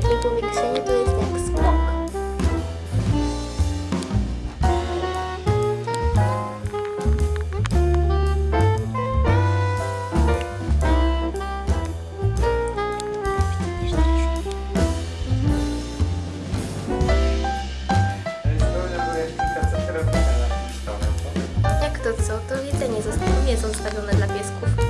takiego powiększenia to jest jak skok. Jak to co? To jedzenie jest zostawione dla piesków.